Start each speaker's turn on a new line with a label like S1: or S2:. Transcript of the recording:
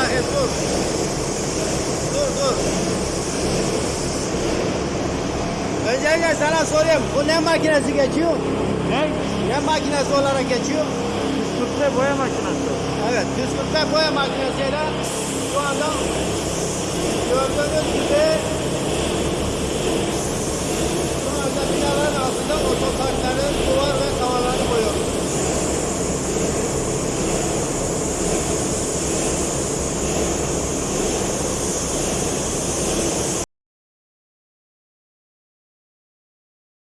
S1: Rahim dur. Dur dur. Öncelikle sana sorayım. Bu ne makinesi geçiyor?
S2: Ne?
S1: Ne makinesi olarak geçiyor?
S2: Püskürtme boya makinesi.
S1: Evet. Püskürtme boya makinesiyle